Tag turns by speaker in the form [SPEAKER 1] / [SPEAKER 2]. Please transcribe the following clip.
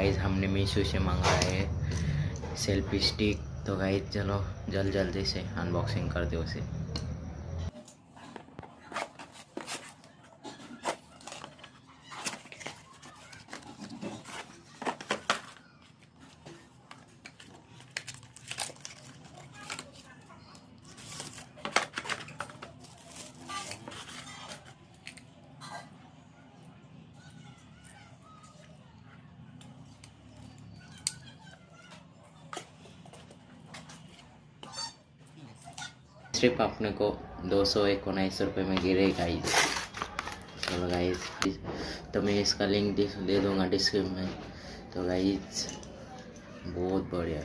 [SPEAKER 1] Guys हमने मीशो से मंगाया है सेल्फी स्टिक। तो गाइज़ चलो जल्द जल्दी से अनबॉक्सिंग कर दो उसे। सिर्फ़ अपने को दो सौ एक उन्नीस रुपये में गिरे गाइस। चलो गाइस तो मैं इसका लिंक दे दूँगा डिस्क्रिप्शन में। तो गाइज़ बहुत बढ़िया।